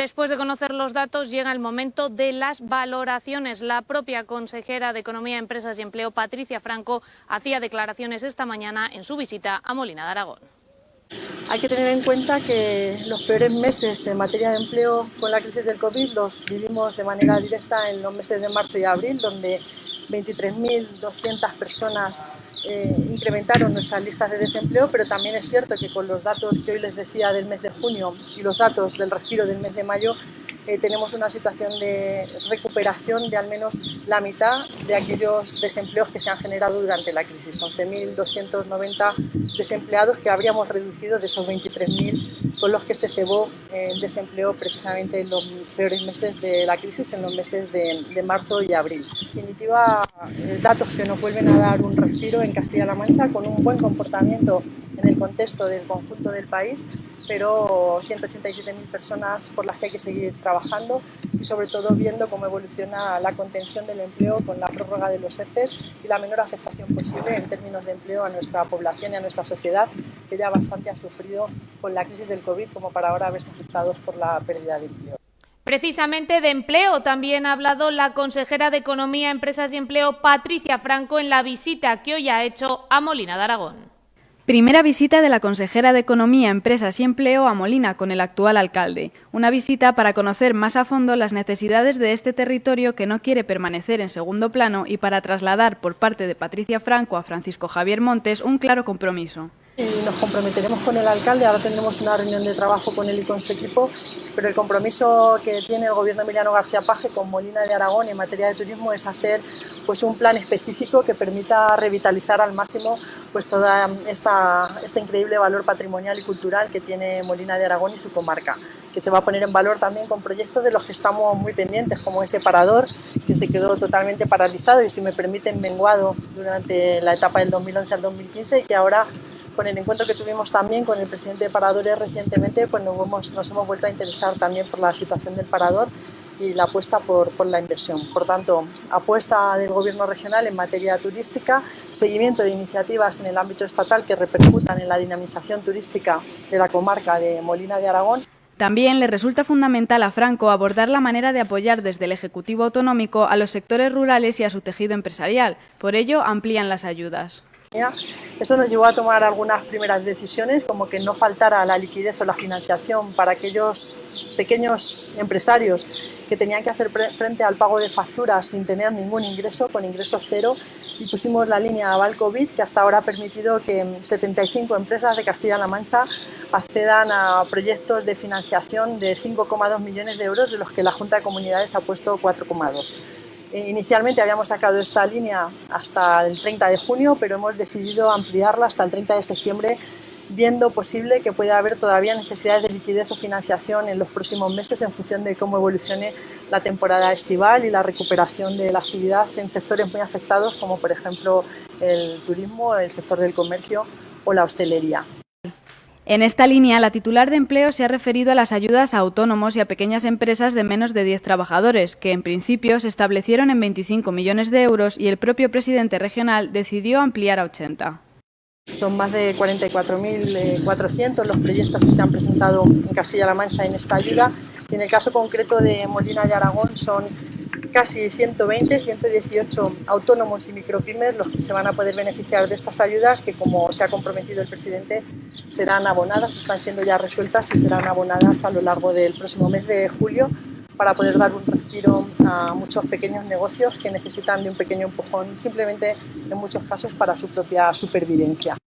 Después de conocer los datos llega el momento de las valoraciones. La propia consejera de Economía, Empresas y Empleo, Patricia Franco, hacía declaraciones esta mañana en su visita a Molina de Aragón. Hay que tener en cuenta que los peores meses en materia de empleo con la crisis del COVID los vivimos de manera directa en los meses de marzo y abril, donde 23.200 personas eh, incrementaron nuestras listas de desempleo, pero también es cierto que con los datos que hoy les decía del mes de junio y los datos del respiro del mes de mayo, eh, tenemos una situación de recuperación de al menos la mitad de aquellos desempleos que se han generado durante la crisis. 11.290 desempleados que habríamos reducido de esos 23.000 con los que se cebó el desempleo precisamente en los peores meses de la crisis, en los meses de, de marzo y abril. En definitiva, eh, datos que nos vuelven a dar un respiro en Castilla-La Mancha con un buen comportamiento en el contexto del conjunto del país, pero 187.000 personas por las que hay que seguir trabajando y sobre todo viendo cómo evoluciona la contención del empleo con la prórroga de los ERTES y la menor afectación posible en términos de empleo a nuestra población y a nuestra sociedad, que ya bastante ha sufrido con la crisis del COVID como para ahora verse afectados por la pérdida de empleo. Precisamente de empleo también ha hablado la consejera de Economía, Empresas y Empleo, Patricia Franco, en la visita que hoy ha hecho a Molina de Aragón. Primera visita de la consejera de Economía, Empresas y Empleo a Molina con el actual alcalde. Una visita para conocer más a fondo las necesidades de este territorio que no quiere permanecer en segundo plano y para trasladar por parte de Patricia Franco a Francisco Javier Montes un claro compromiso y nos comprometeremos con el alcalde. Ahora tendremos una reunión de trabajo con él y con su equipo, pero el compromiso que tiene el gobierno Emiliano García Paje con Molina de Aragón en materia de turismo es hacer pues, un plan específico que permita revitalizar al máximo pues, esta, este increíble valor patrimonial y cultural que tiene Molina de Aragón y su comarca que se va a poner en valor también con proyectos de los que estamos muy pendientes, como ese parador, que se quedó totalmente paralizado y, si me permiten, menguado durante la etapa del 2011 al 2015 y que ahora con el encuentro que tuvimos también con el presidente de Paradores recientemente, pues nos hemos, nos hemos vuelto a interesar también por la situación del Parador y la apuesta por, por, la inversión. Por tanto, apuesta del Gobierno regional en materia turística, seguimiento de iniciativas en el ámbito estatal que repercutan en la dinamización turística de la comarca de Molina de Aragón. También le resulta fundamental a Franco abordar la manera de apoyar desde el Ejecutivo Autonómico a los sectores rurales y a su tejido empresarial. Por ello, amplían las ayudas. Esto nos llevó a tomar algunas primeras decisiones, como que no faltara la liquidez o la financiación para aquellos pequeños empresarios que tenían que hacer frente al pago de facturas sin tener ningún ingreso, con ingreso cero, y pusimos la línea Aval COVID, que hasta ahora ha permitido que 75 empresas de Castilla-La Mancha accedan a proyectos de financiación de 5,2 millones de euros, de los que la Junta de Comunidades ha puesto 4,2. Inicialmente habíamos sacado esta línea hasta el 30 de junio, pero hemos decidido ampliarla hasta el 30 de septiembre, viendo posible que pueda haber todavía necesidades de liquidez o financiación en los próximos meses en función de cómo evolucione la temporada estival y la recuperación de la actividad en sectores muy afectados como por ejemplo el turismo, el sector del comercio o la hostelería. En esta línea, la titular de empleo se ha referido a las ayudas a autónomos y a pequeñas empresas de menos de 10 trabajadores, que en principio se establecieron en 25 millones de euros y el propio presidente regional decidió ampliar a 80. Son más de 44.400 los proyectos que se han presentado en Castilla-La Mancha en esta ayuda y en el caso concreto de Molina de Aragón son casi 120, 118 autónomos y micropymes los que se van a poder beneficiar de estas ayudas que, como se ha comprometido el presidente, serán abonadas, están siendo ya resueltas y serán abonadas a lo largo del próximo mes de julio para poder dar un respiro a muchos pequeños negocios que necesitan de un pequeño empujón simplemente en muchos casos para su propia supervivencia.